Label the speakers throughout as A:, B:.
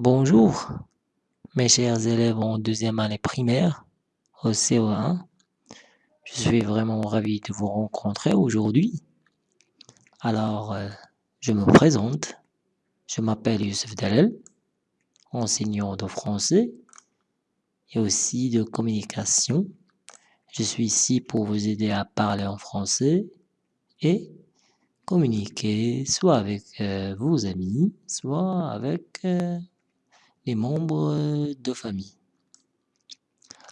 A: Bonjour, mes chers élèves en deuxième année primaire au CE1. Je suis vraiment ravi de vous rencontrer aujourd'hui. Alors, euh, je me présente. Je m'appelle Youssef Dalel, enseignant de français et aussi de communication. Je suis ici pour vous aider à parler en français et communiquer soit avec euh, vos amis, soit avec euh, membres de famille.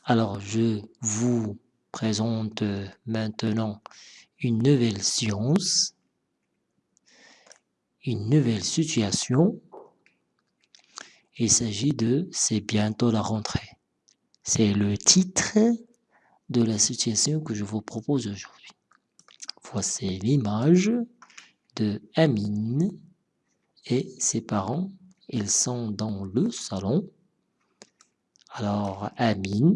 A: Alors, je vous présente maintenant une nouvelle science, une nouvelle situation. Il s'agit de « C'est bientôt la rentrée ». C'est le titre de la situation que je vous propose aujourd'hui. Voici l'image de Amine et ses parents. Ils sont dans le salon. Alors Amine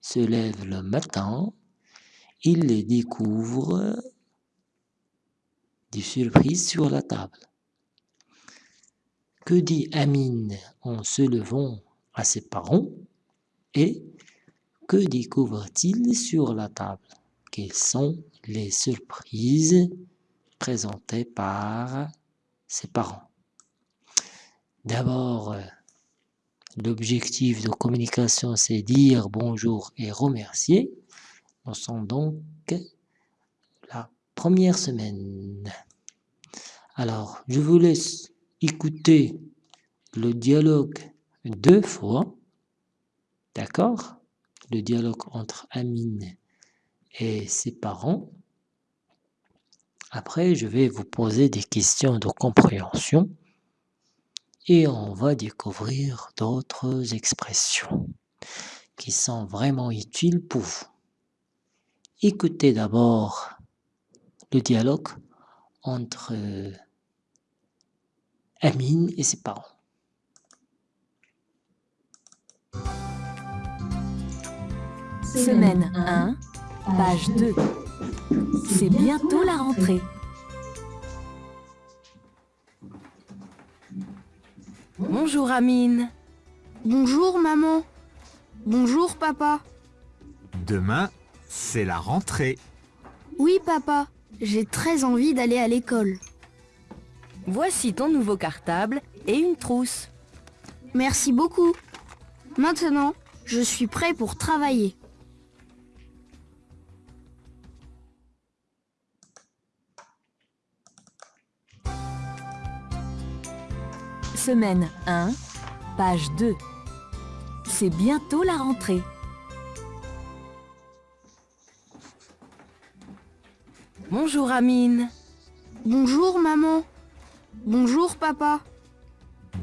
A: se lève le matin. Il les découvre des surprises sur la table. Que dit Amine en se levant à ses parents? Et que découvre-t-il sur la table? Quelles sont les surprises présentées par ses parents? D'abord, l'objectif de communication, c'est dire bonjour et remercier. Nous sommes donc la première semaine. Alors, je vous laisse écouter le dialogue deux fois. D'accord? Le dialogue entre Amine et ses parents. Après, je vais vous poser des questions de compréhension et on va découvrir d'autres expressions qui sont vraiment utiles pour vous. Écoutez d'abord le dialogue entre Amine et ses parents.
B: Semaine 1, page 2. C'est bientôt la rentrée. Bonjour Amine.
C: Bonjour maman. Bonjour papa.
D: Demain, c'est la rentrée.
C: Oui papa, j'ai très envie d'aller à l'école.
B: Voici ton nouveau cartable et une trousse.
C: Merci beaucoup. Maintenant, je suis prêt pour travailler.
B: Semaine 1, page 2. C'est bientôt la rentrée. Bonjour Amine.
C: Bonjour maman. Bonjour papa.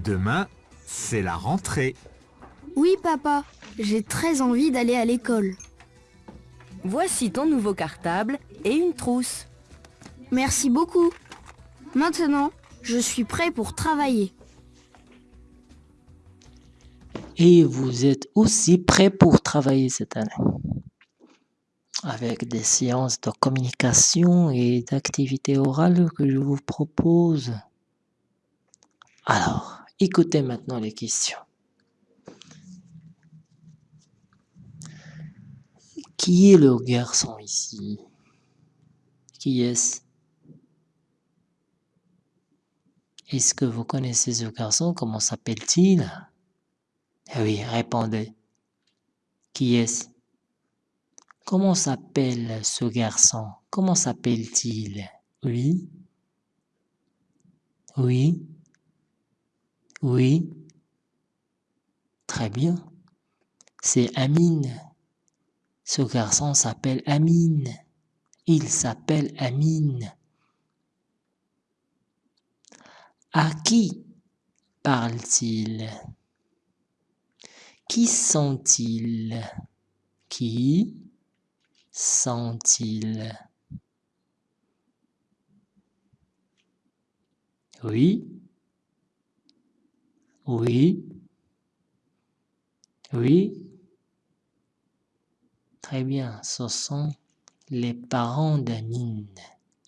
D: Demain, c'est la rentrée.
C: Oui papa, j'ai très envie d'aller à l'école.
B: Voici ton nouveau cartable et une trousse.
C: Merci beaucoup. Maintenant, je suis prêt pour travailler.
A: Et vous êtes aussi prêts pour travailler cette année. Avec des séances de communication et d'activités orales que je vous propose. Alors, écoutez maintenant les questions. Qui est le garçon ici? Qui est-ce? Est-ce que vous connaissez ce garçon? Comment s'appelle-t-il? Eh oui, répondez. Qui est-ce? Comment s'appelle ce garçon? Comment s'appelle-t-il? Oui Oui Oui Très bien. C'est Amine. Ce garçon s'appelle Amine. Il s'appelle Amine. À qui parle-t-il? Qui sont-ils? Qui sont-ils? Oui. Oui. Oui. Très bien, ce sont les parents d'Amine.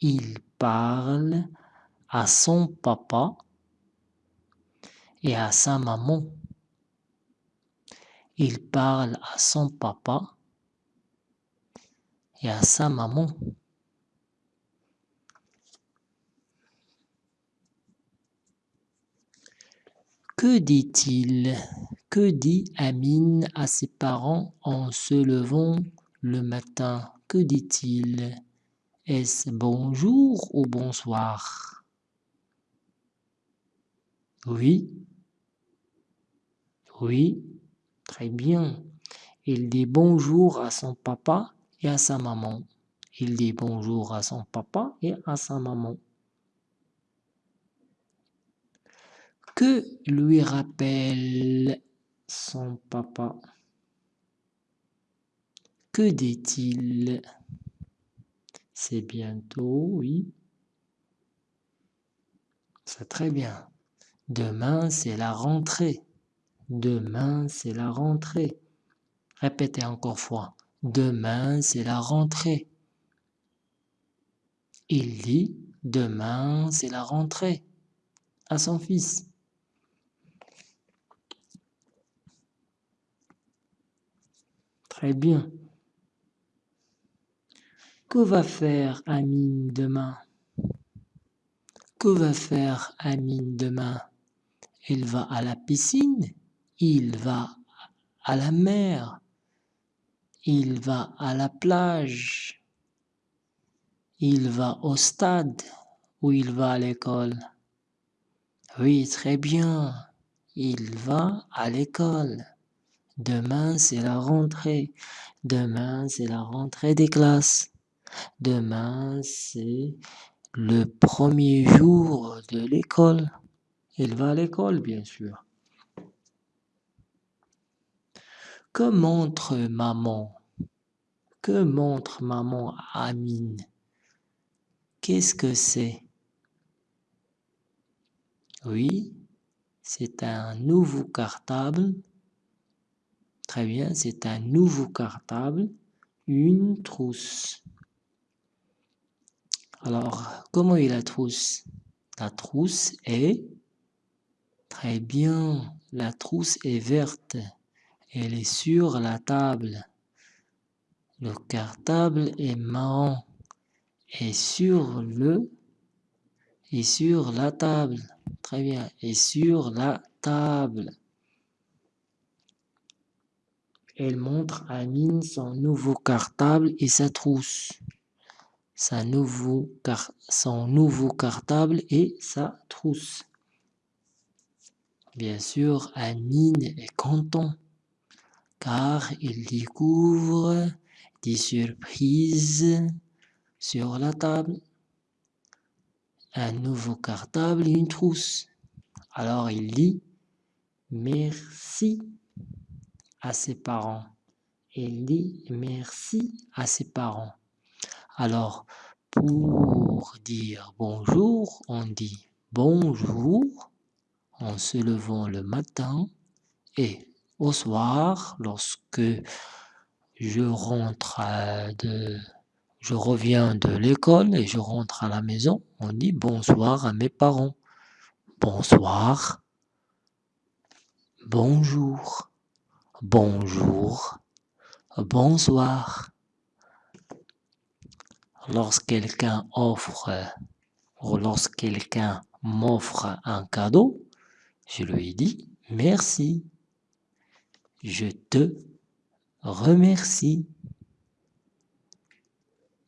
A: Ils parlent à son papa et à sa maman. Il parle à son papa et à sa maman. Que dit-il? Que dit Amine à ses parents en se levant le matin? Que dit-il? Est-ce bonjour ou bonsoir? Oui. Oui, très bien. Il dit bonjour à son papa et à sa maman. Il dit bonjour à son papa et à sa maman. Que lui rappelle son papa? Que dit-il? C'est bientôt, oui. C'est très bien. Demain, c'est la rentrée. Demain, c'est la rentrée. Répétez encore fois. Demain, c'est la rentrée. Il dit, demain, c'est la rentrée à son fils. Très bien. Que va faire Amine demain? Que va faire Amine demain? Il va à la piscine? Il va à la mer Il va à la plage Il va au stade ou il va à l'école Oui, très bien. Il va à l'école. Demain, c'est la rentrée. Demain, c'est la rentrée des classes. Demain, c'est le premier jour de l'école. Il va à l'école, bien sûr. Que montre maman? Que montre maman Amine? Qu'est-ce que c'est? Oui, c'est un nouveau cartable. Très bien, c'est un nouveau cartable, une trousse. Alors, comment est la trousse? La trousse est... Très bien, la trousse est verte. Elle est sur la table. Le cartable est marron. Et sur le... Et sur la table. Très bien. Et sur la table. Elle montre à Amine son nouveau cartable et sa trousse. Son nouveau cartable et sa trousse. Bien sûr, Amine est content car il découvre des surprises sur la table. Un nouveau cartable et une trousse. Alors il dit merci à ses parents. Il dit merci à ses parents. Alors, pour dire bonjour, on dit bonjour en se levant le matin et au soir, lorsque je rentre de... Je reviens de l'école et je rentre à la maison, on dit bonsoir à mes parents. Bonsoir. Bonjour. Bonjour. Bonsoir. Lorsque quelqu'un offre ou lorsque quelqu'un m'offre un cadeau, je lui dis merci. Je te remercie.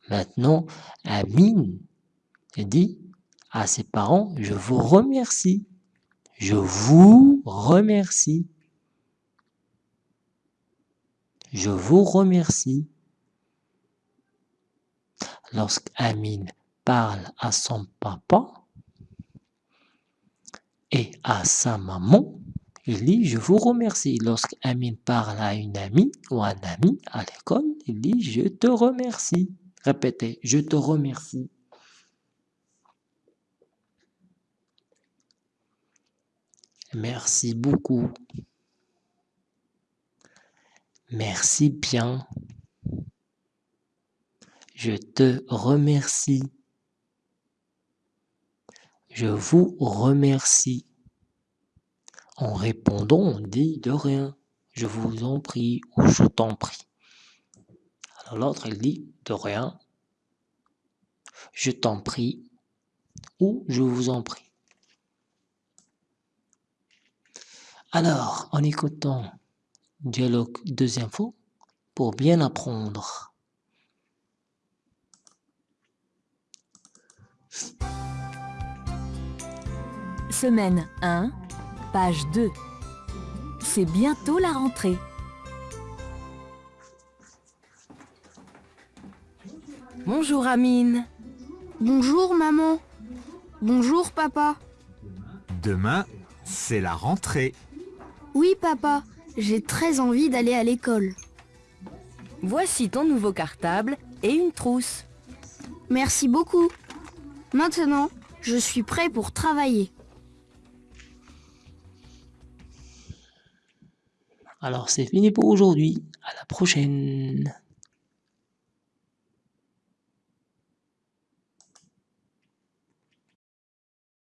A: Maintenant, Amine dit à ses parents, je vous remercie. Je vous remercie. Je vous remercie. Lorsqu'Amine parle à son papa et à sa maman, il dit je vous remercie. Lorsqu'Amine parle à une amie ou un ami à l'école, il dit je te remercie. Répétez, je te remercie. Merci beaucoup. Merci bien. Je te remercie. Je vous remercie. En répondant, on dit de rien. Je vous en prie ou je t'en prie. Alors l'autre, il dit de rien. Je t'en prie ou je vous en prie. Alors, en écoutant dialogue deuxième fois, pour bien apprendre.
B: Semaine 1, page 2. C'est bientôt la rentrée. Bonjour Amine.
C: Bonjour maman. Bonjour papa.
D: Demain, c'est la rentrée.
C: Oui papa, j'ai très envie d'aller à l'école.
B: Voici ton nouveau cartable et une trousse.
C: Merci beaucoup. Maintenant, je suis prêt pour travailler.
A: Alors c'est fini pour aujourd'hui. À la prochaine.